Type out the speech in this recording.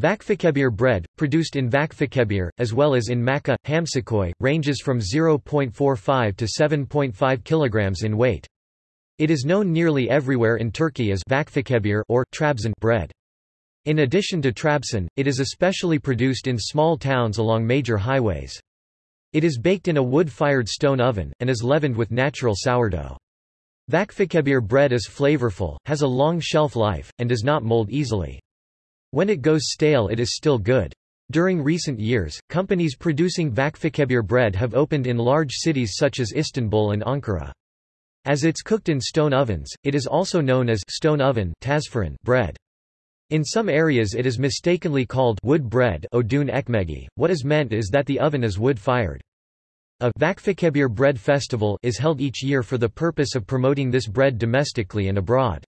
Vakfıkebir bread, produced in Vakfıkebir, as well as in Maçka, Hamsiköy, ranges from 0.45 to 7.5 kilograms in weight. It is known nearly everywhere in Turkey as Vakfıkebir or Trabzon bread. In addition to Trabzon, it is especially produced in small towns along major highways. It is baked in a wood-fired stone oven, and is leavened with natural sourdough. Vakfıkebir bread is flavorful, has a long shelf life, and does not mold easily. When it goes stale it is still good. During recent years, companies producing Vakfıkebir bread have opened in large cities such as Istanbul and Ankara. As it's cooked in stone ovens, it is also known as stone oven bread. In some areas it is mistakenly called wood bread odun ekmegi. What is meant is that the oven is wood-fired. A Vakfıkebir bread festival is held each year for the purpose of promoting this bread domestically and abroad.